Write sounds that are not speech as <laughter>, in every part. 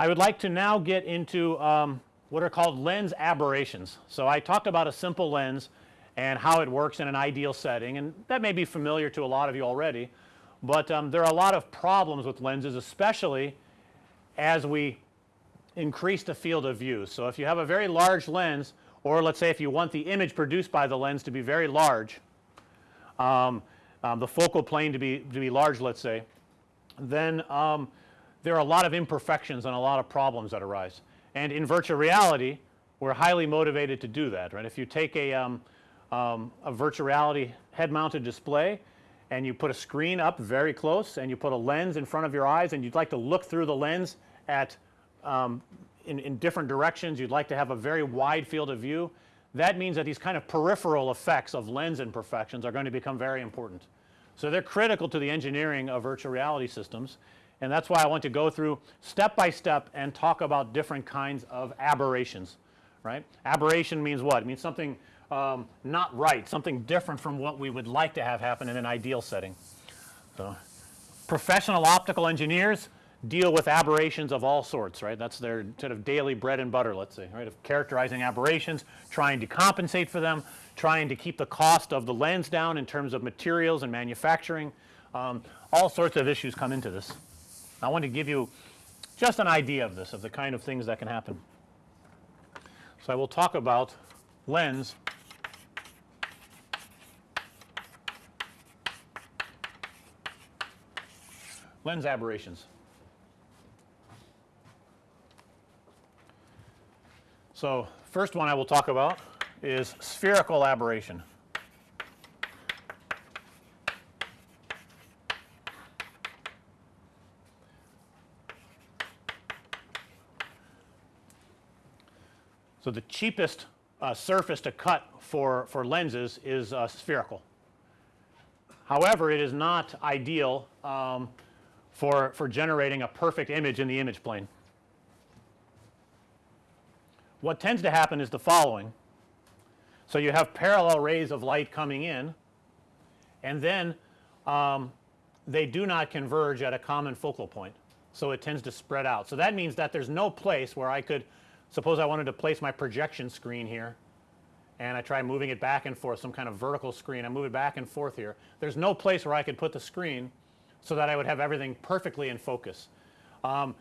I would like to now get into um, what are called lens aberrations. So, I talked about a simple lens and how it works in an ideal setting and that may be familiar to a lot of you already, but um, there are a lot of problems with lenses especially as we increase the field of view. So, if you have a very large lens or let's say if you want the image produced by the lens to be very large, um, um, the focal plane to be to be large let's say, then um, there are a lot of imperfections and a lot of problems that arise. And in virtual reality we're highly motivated to do that right. If you take a, um, um, a virtual reality head mounted display and you put a screen up very close and you put a lens in front of your eyes and you'd like to look through the lens at um, in, in different directions you'd like to have a very wide field of view that means that these kind of peripheral effects of lens imperfections are going to become very important. So, they're critical to the engineering of virtual reality systems and that's why I want to go through step by step and talk about different kinds of aberrations right. Aberration means what? It means something um, not right, something different from what we would like to have happen in an ideal setting. So, professional optical engineers deal with aberrations of all sorts right. That's their sort of daily bread and butter let's say right of characterizing aberrations, trying to compensate for them, trying to keep the cost of the lens down in terms of materials and manufacturing. Um, all sorts of issues come into this. I want to give you just an idea of this of the kind of things that can happen. So, I will talk about lens lens aberrations. So, first one I will talk about is spherical aberration. So, the cheapest uh, surface to cut for, for lenses is uh, spherical. However, it is not ideal um, for, for generating a perfect image in the image plane. What tends to happen is the following. So, you have parallel rays of light coming in and then um, they do not converge at a common focal point. So, it tends to spread out. So, that means that there is no place where I could suppose I wanted to place my projection screen here and I try moving it back and forth some kind of vertical screen I move it back and forth here. There's no place where I could put the screen so that I would have everything perfectly in focus. Um,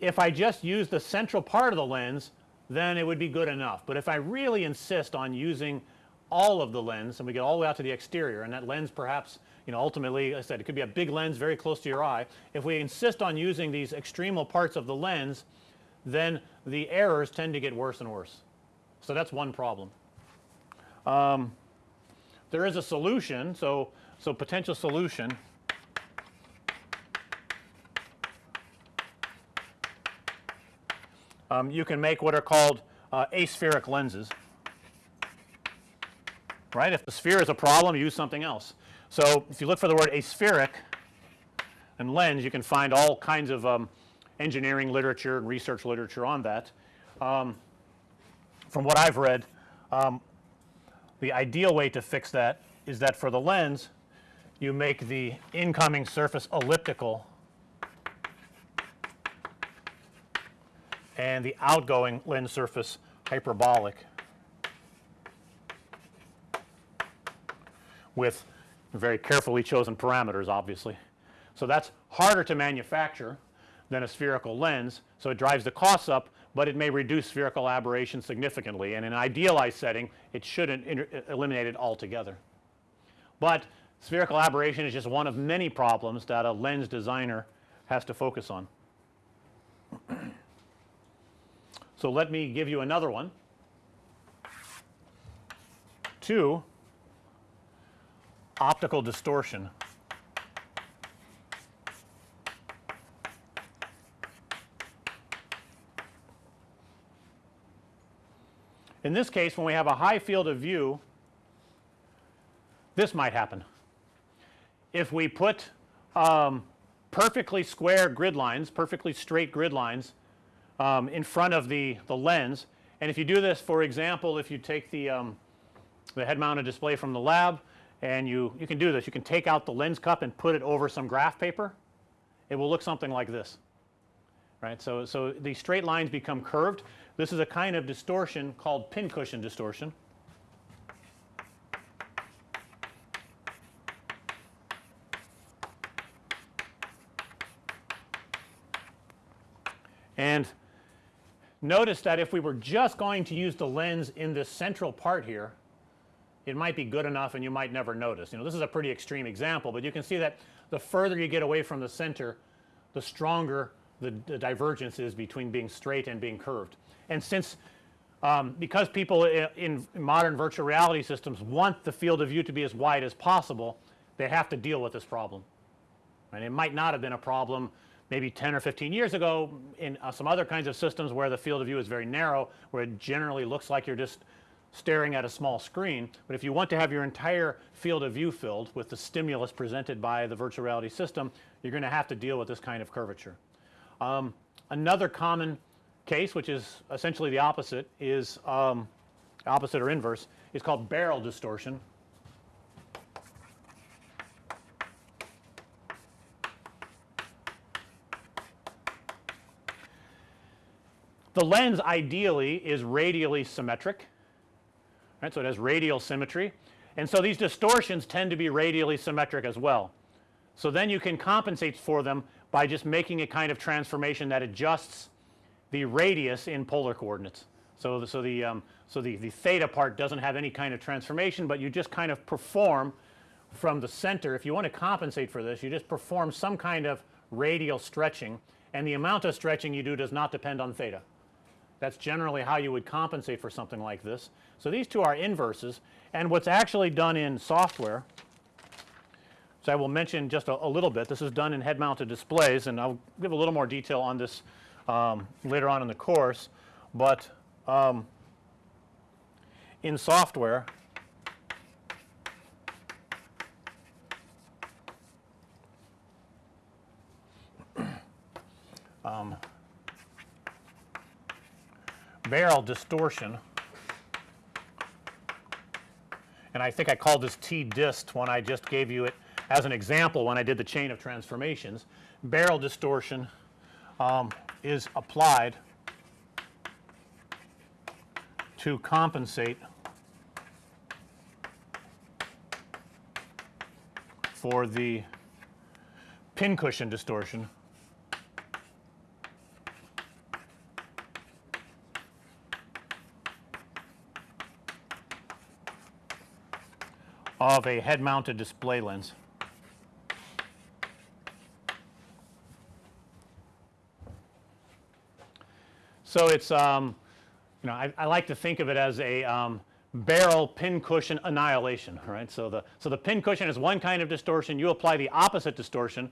if I just use the central part of the lens then it would be good enough, but if I really insist on using all of the lens and we get all the way out to the exterior and that lens perhaps you know ultimately I said it could be a big lens very close to your eye. If we insist on using these extremal parts of the lens then the errors tend to get worse and worse. So, that's one problem. Um, there is a solution. So, so potential solution um, you can make what are called uh, aspheric lenses right. If the sphere is a problem use something else. So, if you look for the word aspheric and lens you can find all kinds of um, engineering literature and research literature on that. Um, from what I've read um, the ideal way to fix that is that for the lens you make the incoming surface elliptical and the outgoing lens surface hyperbolic with very carefully chosen parameters obviously. So, that's harder to manufacture than a spherical lens. So, it drives the costs up, but it may reduce spherical aberration significantly and in an idealized setting it shouldn't uh, eliminate it altogether. But spherical aberration is just one of many problems that a lens designer has to focus on. so, let me give you another one. Two, optical distortion. In this case when we have a high field of view this might happen. If we put um, perfectly square grid lines, perfectly straight grid lines um, in front of the, the lens and if you do this for example if you take the, um, the head mounted display from the lab and you, you can do this you can take out the lens cup and put it over some graph paper it will look something like this right. So, so the straight lines become curved. This is a kind of distortion called pincushion distortion. And notice that if we were just going to use the lens in this central part here, it might be good enough and you might never notice. You know, this is a pretty extreme example, but you can see that the further you get away from the center, the stronger the, the divergence is between being straight and being curved. And since um, because people in, modern virtual reality systems want the field of view to be as wide as possible, they have to deal with this problem. And it might not have been a problem maybe 10 or 15 years ago in uh, some other kinds of systems where the field of view is very narrow, where it generally looks like you're just staring at a small screen. But if you want to have your entire field of view filled with the stimulus presented by the virtual reality system, you're going to have to deal with this kind of curvature. Um, another common case which is essentially the opposite is um, opposite or inverse is called barrel distortion. The lens ideally is radially symmetric right. So, it has radial symmetry and so these distortions tend to be radially symmetric as well. So, then you can compensate for them by just making a kind of transformation that adjusts the radius in polar coordinates. So, the, so the um, so the, the theta part doesn't have any kind of transformation, but you just kind of perform from the center. If you want to compensate for this, you just perform some kind of radial stretching and the amount of stretching you do does not depend on theta. That's generally how you would compensate for something like this. So, these two are inverses and what's actually done in software so I will mention just a, a, little bit. This is done in head mounted displays and I'll give a little more detail on this um, later on in the course, but um, in software <clears throat> um, barrel distortion and I think I called this T dist when I just gave you it as an example when I did the chain of transformations. Barrel distortion um, is applied to compensate for the pincushion distortion of a head mounted display lens. So, it's um, you know I, I, like to think of it as a um, barrel pincushion annihilation right. So, the so the pincushion is one kind of distortion you apply the opposite distortion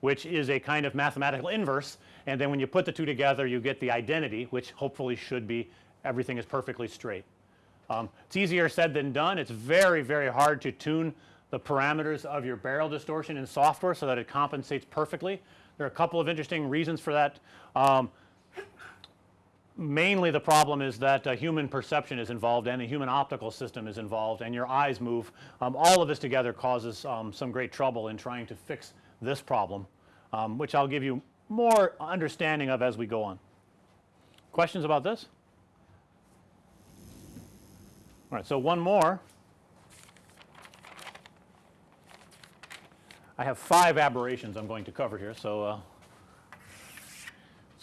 which is a kind of mathematical inverse and then when you put the two together you get the identity which hopefully should be everything is perfectly straight. Um, it's easier said than done. It's very, very hard to tune the parameters of your barrel distortion in software so that it compensates perfectly. There are a couple of interesting reasons for that. Um, mainly the problem is that uh, human perception is involved and the human optical system is involved and your eyes move. Um, all of this together causes um, some great trouble in trying to fix this problem, um, which I'll give you more understanding of as we go on. Questions about this? All right, so one more. I have five aberrations I'm going to cover here. So, uh,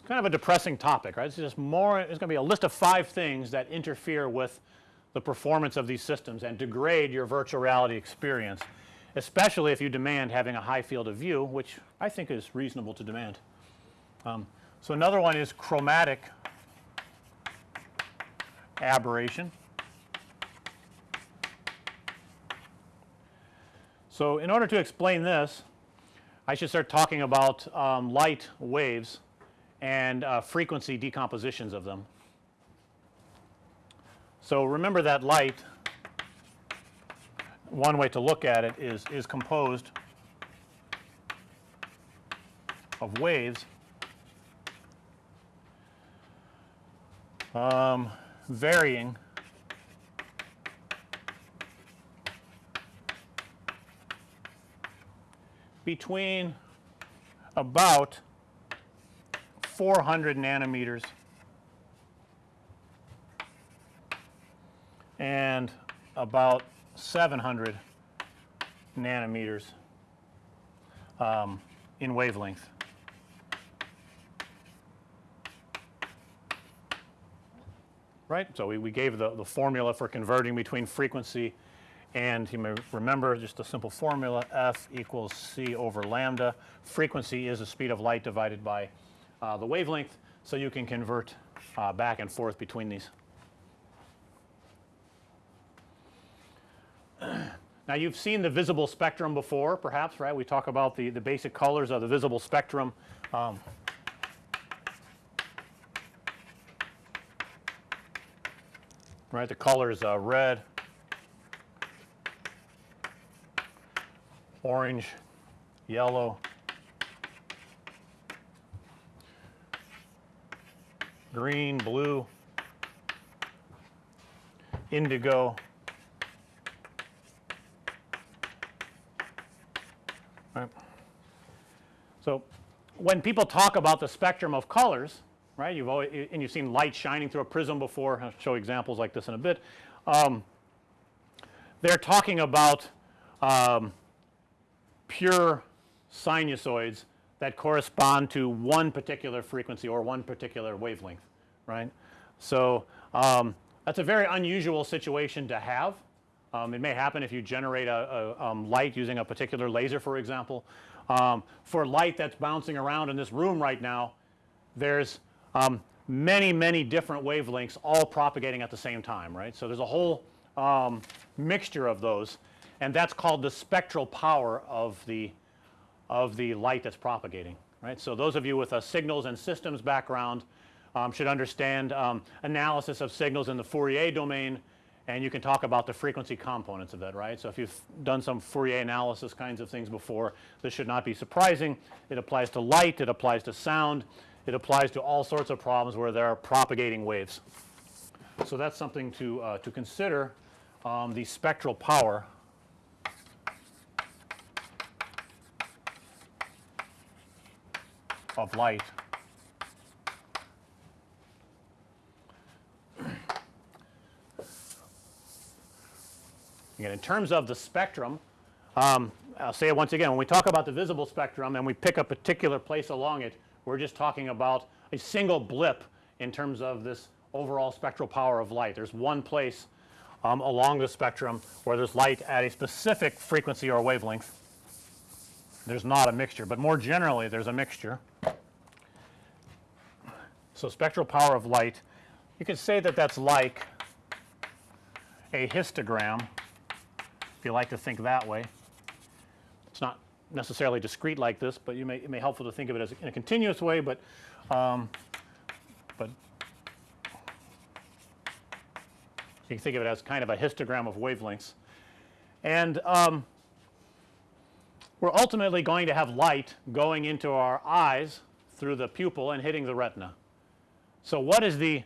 kind of a depressing topic, right? It's just more, it's going to be a list of five things that interfere with the performance of these systems and degrade your virtual reality experience, especially if you demand having a high field of view, which I think is reasonable to demand. Um, so, another one is chromatic aberration. So, in order to explain this I should start talking about um, light waves and uh, frequency decompositions of them. So, remember that light one way to look at it is is composed of waves um, varying between about 400 nanometers and about 700 nanometers um, in wavelength. Right. So, we, we gave the, the formula for converting between frequency and you may remember just a simple formula F equals C over lambda. Frequency is the speed of light divided by uh, the wavelength. So, you can convert uh, back and forth between these. <clears throat> Now, you've seen the visible spectrum before perhaps right. We talk about the, the basic colors of the visible spectrum. Um, right. The colors uh, red, orange, yellow, green, blue, indigo, right. So, when people talk about the spectrum of colors right you've always and you've seen light shining through a prism before I'll show examples like this in a bit. Um, they're talking about um, pure sinusoids that correspond to one particular frequency or one particular wavelength right. So, um, that's a very unusual situation to have. Um, it may happen if you generate a, a um, light using a particular laser for example. Um, for light that's bouncing around in this room right now there's um, many many different wavelengths all propagating at the same time right. So, there's a whole um, mixture of those and that's called the spectral power of the of the light that's propagating right. So, those of you with a signals and systems background um, should understand um, analysis of signals in the Fourier domain and you can talk about the frequency components of that right. So, if you've done some Fourier analysis kinds of things before this should not be surprising. It applies to light, it applies to sound, it applies to all sorts of problems where there are propagating waves. So, that's something to, uh, to consider um, the spectral power of light Again, in terms of the spectrum, um, I'll say it once again when we talk about the visible spectrum and we pick a particular place along it, we're just talking about a single blip in terms of this overall spectral power of light. There's one place um, along the spectrum where there's light at a specific frequency or wavelength. There's not a mixture, but more generally there's a mixture. So, spectral power of light you could say that that's like a histogram if you like to think that way. It's not necessarily discrete like this, but you may it may helpful to think of it as in a continuous way, but um, but you can think of it as kind of a histogram of wavelengths. And um, we're ultimately going to have light going into our eyes through the pupil and hitting the retina. So, what is the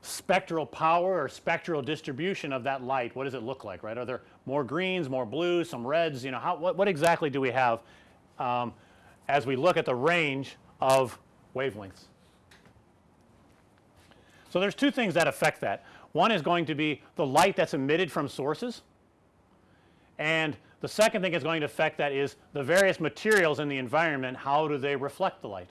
spectral power or spectral distribution of that light, what does it look like, right? Are there more greens, more blues, some reds, you know, how, what, what exactly do we have um, as we look at the range of wavelengths? So, there's two things that affect that. One is going to be the light that's emitted from sources and the second thing is going to affect that is the various materials in the environment, how do they reflect the light?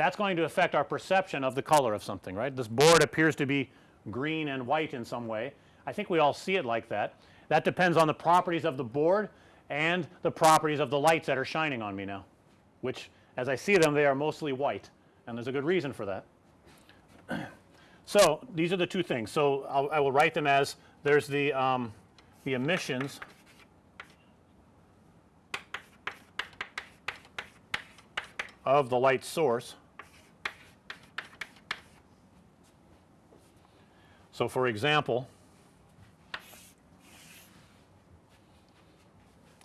that's going to affect our perception of the color of something right. This board appears to be green and white in some way. I think we all see it like that. That depends on the properties of the board and the properties of the lights that are shining on me now, which as I see them they are mostly white and there's a good reason for that. <clears throat> so, these are the two things. So, I'll, I will write them as there's the um, the emissions of the light source So, for example,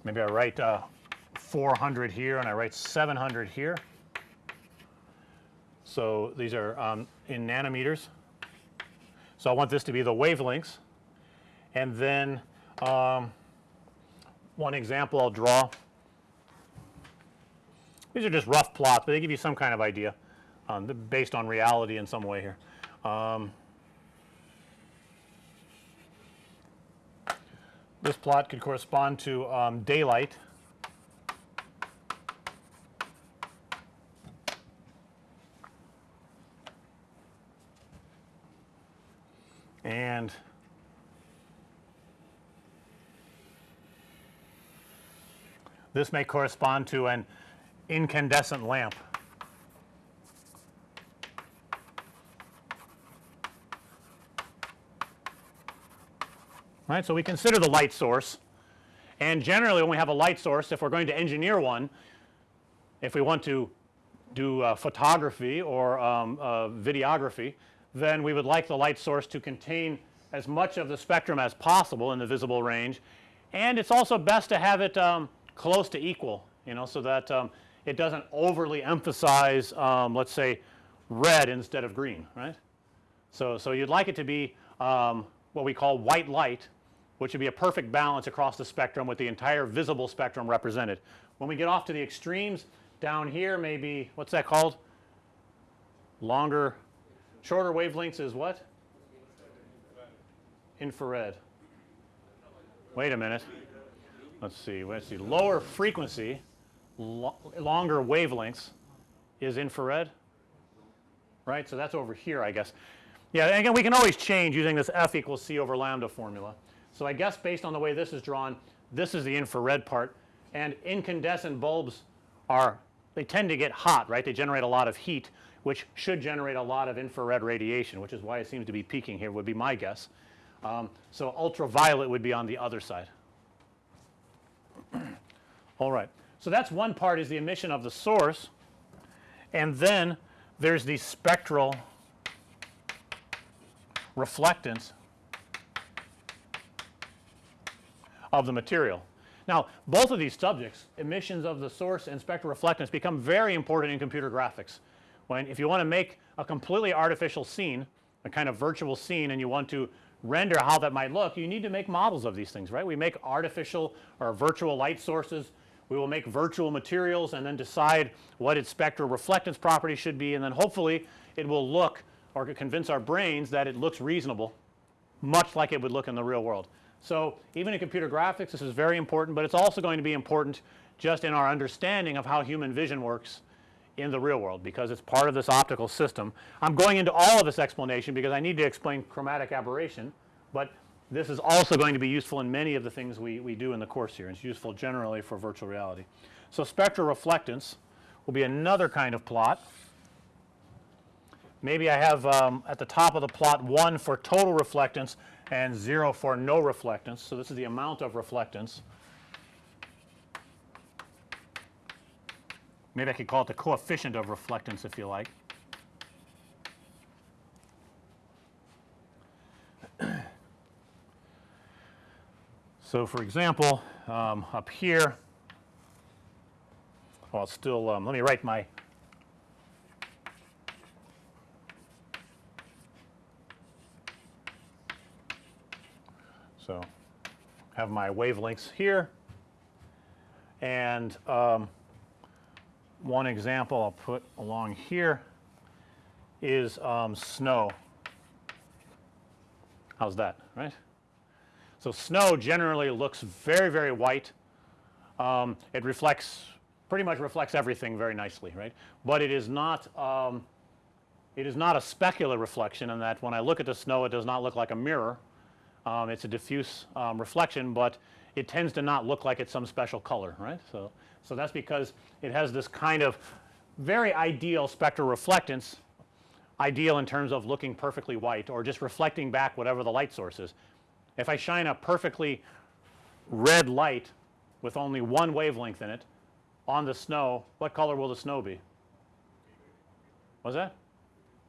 maybe I write uh, 400 here and I write 700 here. So, these are um, in nanometers. So, I want this to be the wavelengths and then um, one example I'll draw. These are just rough plots, but they give you some kind of idea. um, based on reality in some way here. Um, this plot could correspond to um, daylight and this may correspond to an incandescent lamp. Right. So, we consider the light source and generally when we have a light source if we're going to engineer one if we want to do uh, photography or um, uh, videography then we would like the light source to contain as much of the spectrum as possible in the visible range and it's also best to have it um, close to equal you know so that um, it doesn't overly emphasize um, let's say red instead of green right. So, so you'd like it to be um, what we call white light which would be a perfect balance across the spectrum with the entire visible spectrum represented. When we get off to the extremes down here maybe what's that called? Longer shorter wavelengths is what? Infrared. Wait a minute. Let's see let's see. Lower frequency lo longer wavelengths is infrared right so that's over here I guess yeah and again we can always change using this F equals C over lambda formula so I guess based on the way this is drawn this is the infrared part and incandescent bulbs are they tend to get hot right they generate a lot of heat which should generate a lot of infrared radiation which is why it seems to be peaking here would be my guess. Um, so ultraviolet would be on the other side. <clears throat> All right. So that's one part is the emission of the source and then there's the spectral reflectance of the material. Now, both of these subjects emissions of the source and spectral reflectance become very important in computer graphics. When if you want to make a completely artificial scene a kind of virtual scene and you want to render how that might look you need to make models of these things right. We make artificial or virtual light sources we will make virtual materials and then decide what its spectral reflectance property should be and then hopefully it will look or convince our brains that it looks reasonable much like it would look in the real world. So, even in computer graphics this is very important, but it's also going to be important just in our understanding of how human vision works in the real world because it's part of this optical system. I'm going into all of this explanation because I need to explain chromatic aberration, but this is also going to be useful in many of the things we, we do in the course here. It's useful generally for virtual reality. So, spectral reflectance will be another kind of plot. Maybe I have um, at the top of the plot 1 for total reflectance and 0 for no reflectance. So, this is the amount of reflectance. Maybe I could call it the coefficient of reflectance if you like. So, for example, um, up here, well still um, let me write my So, have my wavelengths here and um, one example I'll put along here is um, snow. How's that right? So, snow generally looks very very white um, it reflects pretty much reflects everything very nicely right, but it is not um, it is not a specular reflection in that when I look at the snow it does not look like a mirror um, it's a diffuse um, reflection, but it tends to not look like it's some special color right. So, so that's because it has this kind of very ideal spectral reflectance ideal in terms of looking perfectly white or just reflecting back whatever the light source is. If I shine a perfectly red light with only one wavelength in it on the snow, what color will the snow be? What's that?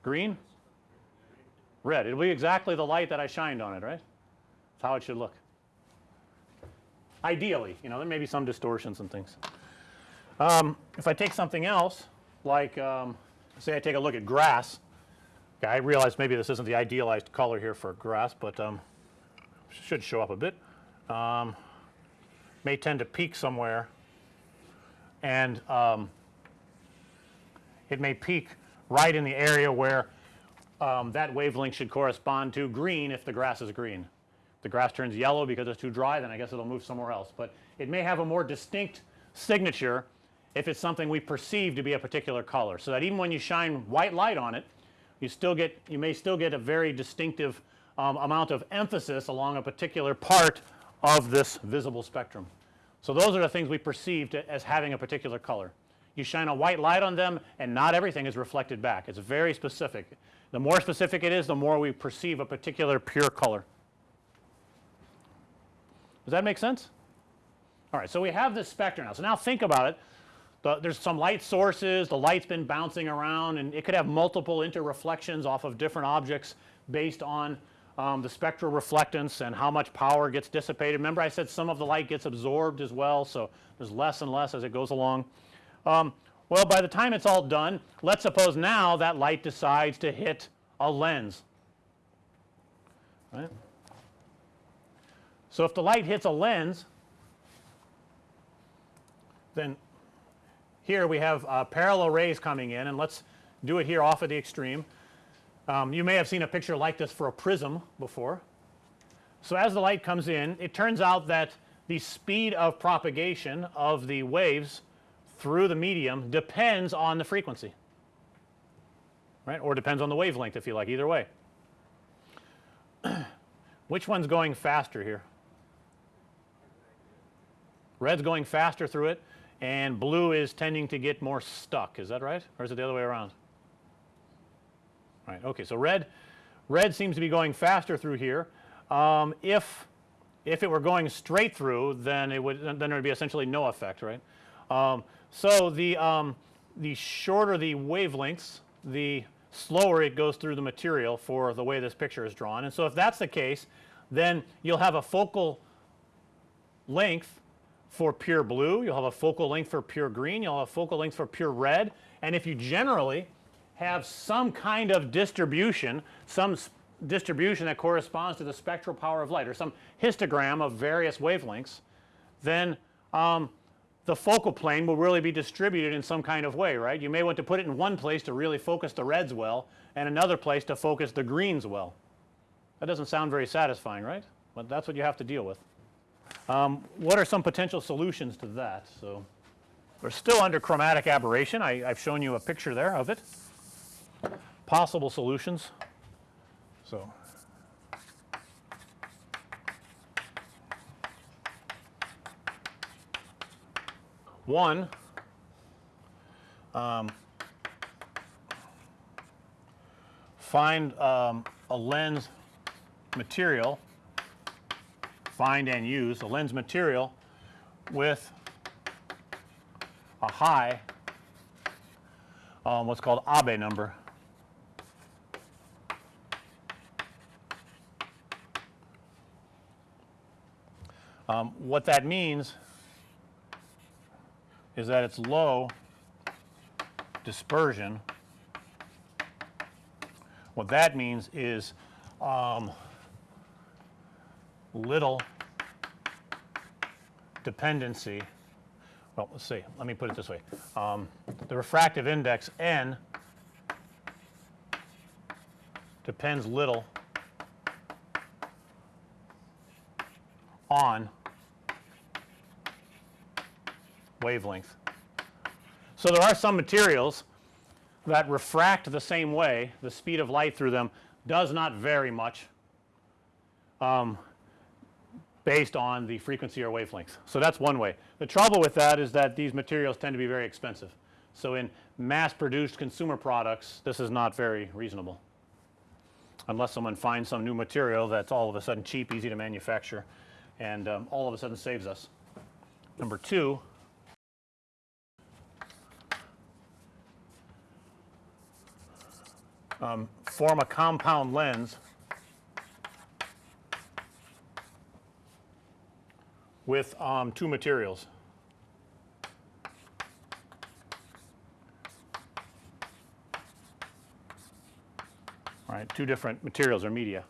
Green? Red. It'll be exactly the light that I shined on it, right? That's how it should look. Ideally, you know, there may be some distortions and things. Um, if I take something else like um, say I take a look at grass, okay, I realize maybe this isn't the idealized color here for grass, but um, should show up a bit. Um, may tend to peak somewhere and um, it may peak right in the area where um, that wavelength should correspond to green if the grass is green. If the grass turns yellow because it's too dry then I guess it'll move somewhere else, but it may have a more distinct signature if it's something we perceive to be a particular color. So that even when you shine white light on it you still get you may still get a very distinctive um, amount of emphasis along a particular part of this visible spectrum. So those are the things we perceive as having a particular color. You shine a white light on them and not everything is reflected back. It's very specific. The more specific it is the more we perceive a particular pure color. Does that make sense? All right. So, we have this spectrum now. So, now think about it. The, there's some light sources, the light's been bouncing around and it could have multiple interreflections off of different objects based on um, the spectral reflectance and how much power gets dissipated. Remember I said some of the light gets absorbed as well. So, there's less and less as it goes along. Um, well, by the time it's all done, let's suppose now that light decides to hit a lens, right. So, if the light hits a lens, then here we have uh, parallel rays coming in and let's do it here off at the extreme. Um, you may have seen a picture like this for a prism before. So, as the light comes in it turns out that the speed of propagation of the waves through the medium depends on the frequency right or depends on the wavelength if you like either way. <clears throat> Which one's going faster here? Red's going faster through it and blue is tending to get more stuck is that right or is it the other way around? Right okay. So, red red seems to be going faster through here. Um, if if it were going straight through then it would then there would be essentially no effect right. Um, so, the um, the shorter the wavelengths the slower it goes through the material for the way this picture is drawn and so if that's the case then you'll have a focal length for pure blue, you'll have a focal length for pure green, you'll have a focal length for pure red and if you generally have some kind of distribution, some distribution that corresponds to the spectral power of light or some histogram of various wavelengths, then um, the focal plane will really be distributed in some kind of way right. You may want to put it in one place to really focus the reds well and another place to focus the greens well. That doesn't sound very satisfying right, but that's what you have to deal with. Um, what are some potential solutions to that? So, we're still under chromatic aberration. I, have shown you a picture there of it. Possible solutions. So, one um, find um, a lens material find and use a lens material with a high um, what's called Abbe number. Um, what that means is that it's low dispersion. What that means is um, little dependency. Well let's see. Let me put it this way. Um, the refractive index n depends little on wavelength. So, there are some materials that refract the same way the speed of light through them does not vary much um, based on the frequency or wavelength. So, that's one way. The trouble with that is that these materials tend to be very expensive. So, in mass produced consumer products this is not very reasonable unless someone finds some new material that's all of a sudden cheap easy to manufacture and um, all of a sudden saves us. Number 2 um, form a compound lens with um, two materials. Right, two different materials or media.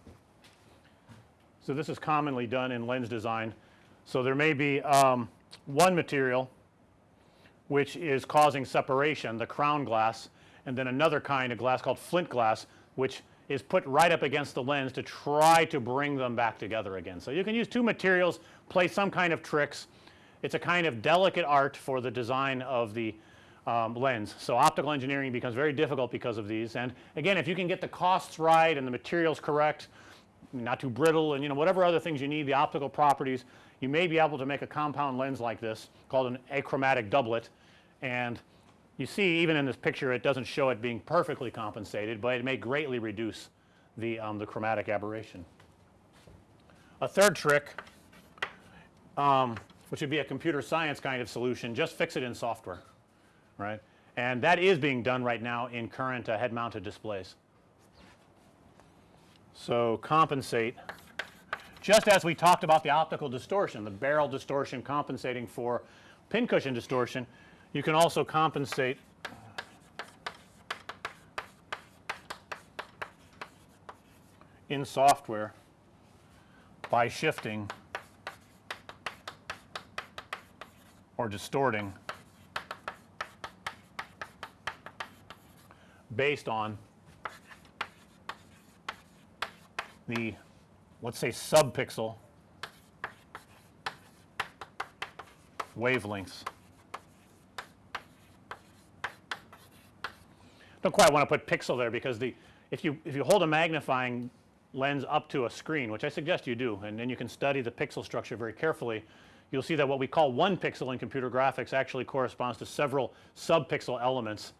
So, this is commonly done in lens design. So, there may be um, one material which is causing separation the crown glass and then another kind of glass called flint glass which is put right up against the lens to try to bring them back together again. So, you can use two materials play some kind of tricks. It's a kind of delicate art for the design of the um, lens. So, optical engineering becomes very difficult because of these and again if you can get the costs right and the materials correct not too brittle and you know whatever other things you need the optical properties you may be able to make a compound lens like this called an achromatic doublet and you see even in this picture it doesn't show it being perfectly compensated, but it may greatly reduce the, um, the chromatic aberration. A third trick um, which would be a computer science kind of solution just fix it in software right and that is being done right now in current uh, head mounted displays. So, compensate just as we talked about the optical distortion the barrel distortion compensating for pincushion distortion you can also compensate in software by shifting or distorting based on the let's say subpixel wavelengths. Don't quite want to put pixel there because the if you if you hold a magnifying lens up to a screen which I suggest you do and then you can study the pixel structure very carefully you'll see that what we call one pixel in computer graphics actually corresponds to several subpixel elements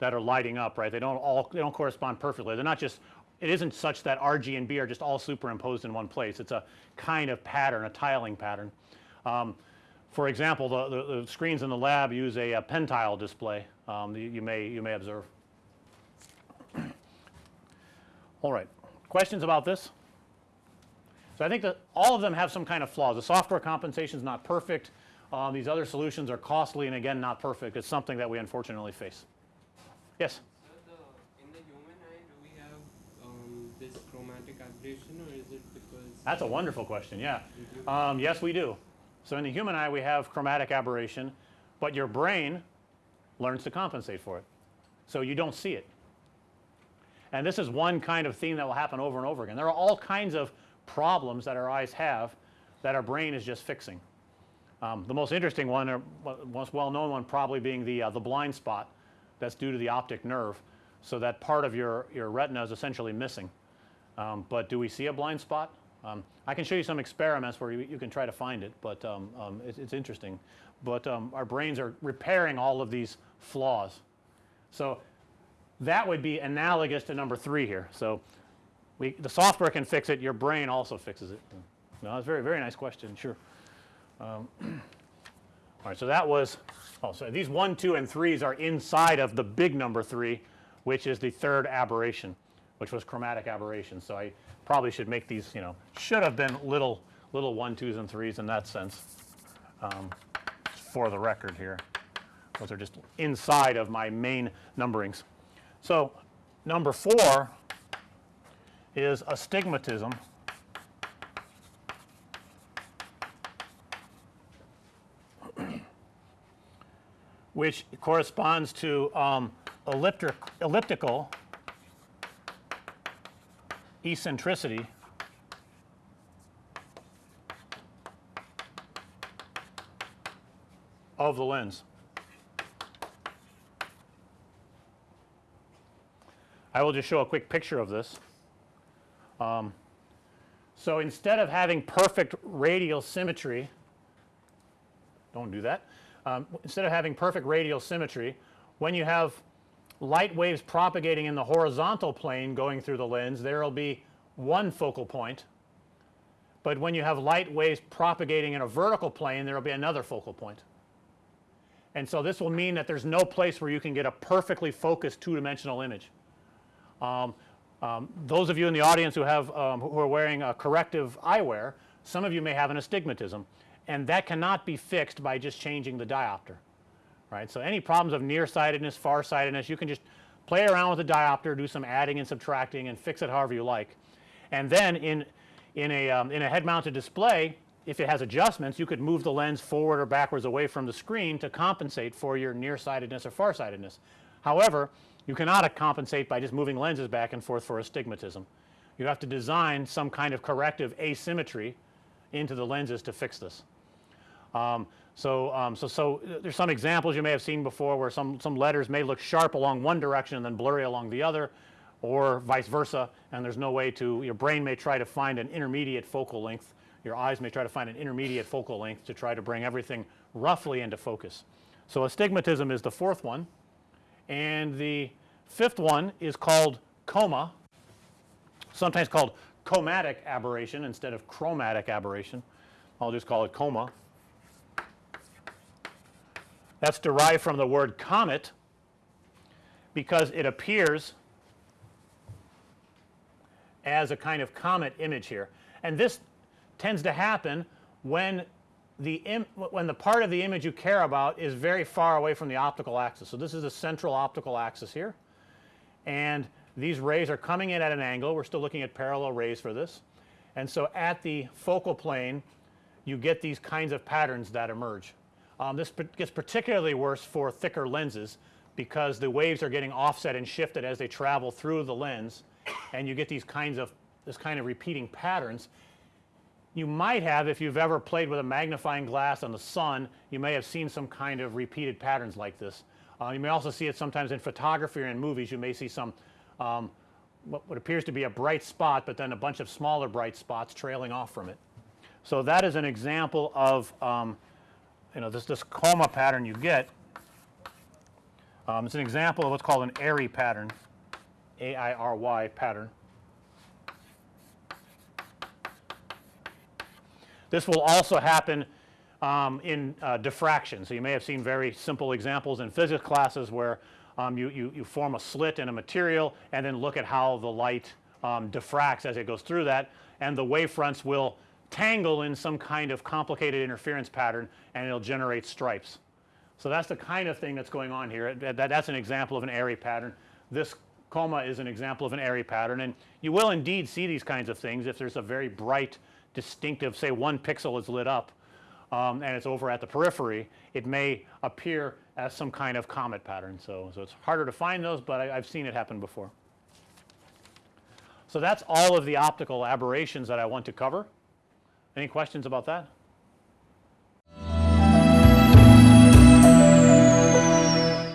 that are lighting up right. They don't all they don't correspond perfectly. They're not just it isn't such that R, G, and B are just all superimposed in one place. It's a kind of pattern, a tiling pattern. Um, for example, the, the, the, screens in the lab use a, a pentile display um, you, you may you may observe. All right. Questions about this? So, I think that all of them have some kind of flaws. The software compensation is not perfect. Um, these other solutions are costly and again not perfect. It's something that we unfortunately face. Yes? So, the, in the human eye do we have um, this chromatic aberration or is it because That's a wonderful question. Yeah. Um, yes, we do. So, in the human eye we have chromatic aberration, but your brain learns to compensate for it. So, you don't see it. And this is one kind of theme that will happen over and over again. There are all kinds of problems that our eyes have that our brain is just fixing. Um, the most interesting one or most well known one probably being the uh, the blind spot that's due to the optic nerve. So, that part of your your retina is essentially missing. Um, but do we see a blind spot? Um, I can show you some experiments where you, you can try to find it, but um, um, it, it's interesting. But um, our brains are repairing all of these flaws. So, that would be analogous to number 3 here. So, we the software can fix it, your brain also fixes it. No, that's very, very nice question, sure. Um, <clears throat> all right, so that was oh, so these 1, 2, and 3s are inside of the big number 3, which is the third aberration, which was chromatic aberration. So, I probably should make these, you know, should have been little, little 1, 2s, and 3s in that sense um, for the record here. Those are just inside of my main numberings. So, number 4 is astigmatism. which corresponds to um, elliptic, elliptical eccentricity of the lens. I will just show a quick picture of this. Um, so, instead of having perfect radial symmetry, don't do that. Um, instead of having perfect radial symmetry, when you have light waves propagating in the horizontal plane going through the lens, there will be one focal point. But when you have light waves propagating in a vertical plane, there will be another focal point. And so, this will mean that there's no place where you can get a perfectly focused two dimensional image. Um, um, those of you in the audience who have um, who are wearing a corrective eyewear, some of you may have an astigmatism and that cannot be fixed by just changing the diopter, right. So, any problems of nearsightedness, farsightedness, you can just play around with the diopter, do some adding and subtracting and fix it however you like. And then in, in a, um, in a head mounted display, if it has adjustments, you could move the lens forward or backwards away from the screen to compensate for your nearsightedness or farsightedness. However, You cannot compensate by just moving lenses back and forth for astigmatism. You have to design some kind of corrective asymmetry into the lenses to fix this. Um, so, um, so, so uh, there's some examples you may have seen before where some, some letters may look sharp along one direction and then blurry along the other or vice versa and there's no way to your brain may try to find an intermediate focal length your eyes may try to find an intermediate focal length to try to bring everything roughly into focus. So, astigmatism is the fourth one and the fifth one is called coma sometimes called comatic aberration instead of chromatic aberration. I'll just call it coma. That's derived from the word comet because it appears as a kind of comet image here. And this tends to happen when the when the part of the image you care about is very far away from the optical axis. So, this is the central optical axis here and these rays are coming in at an angle. We're still looking at parallel rays for this. And so, at the focal plane you get these kinds of patterns that emerge. Um, this gets particularly worse for thicker lenses because the waves are getting offset and shifted as they travel through the lens and you get these kinds of this kind of repeating patterns. You might have if you've ever played with a magnifying glass on the sun you may have seen some kind of repeated patterns like this. Uh, you may also see it sometimes in photography or in movies you may see some um, what, what appears to be a bright spot, but then a bunch of smaller bright spots trailing off from it. So, that is an example of um, you know this, this coma pattern you get. Um, it's an example of what's called an Airy pattern, A-I-R-Y pattern. This will also happen um, in uh, diffraction. So, you may have seen very simple examples in physics classes where um, you, you, you form a slit in a material and then look at how the light um, diffracts as it goes through that and the wavefronts will tangle in some kind of complicated interference pattern and it'll generate stripes. So, that's the kind of thing that's going on here that, that's an example of an Airy pattern. This coma is an example of an Airy pattern and you will indeed see these kinds of things if there's a very bright distinctive say one pixel is lit up um, and it's over at the periphery it may appear as some kind of comet pattern. So, so it's harder to find those, but I, I've seen it happen before. So, that's all of the optical aberrations that I want to cover. Any questions about that?